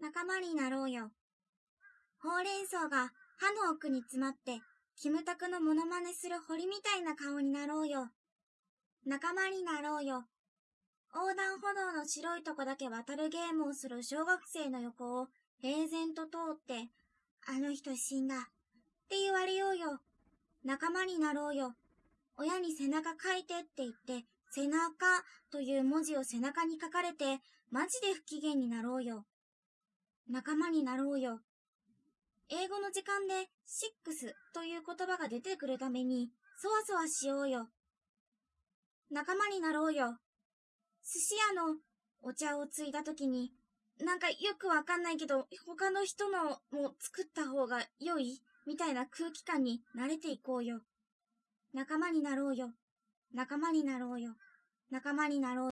仲間になろうよ。ほうれん草が歯の奥に詰まって、キムタクのモノマネする堀みたいな顔になろうよ。仲間になろうよ。横断歩道の白いとこだけ渡るゲームをする小学生の横を平然と通って、あの人死んだって言われようよ。仲間になろうよ。親に背中書いてって言って、背中という文字を背中に書かれて、マジで不機嫌になろうよ。仲間になろうよ。英語の時間でシックスという言葉が出てくるために、そわそわしようよ。仲間になろうよ。寿司屋のお茶をついた時に、なんかよくわかんないけど、他の人のも作った方が良い？みたいな空気感に慣れていこうよ。仲間になろうよ。仲間になろうよ。仲間になろうよ。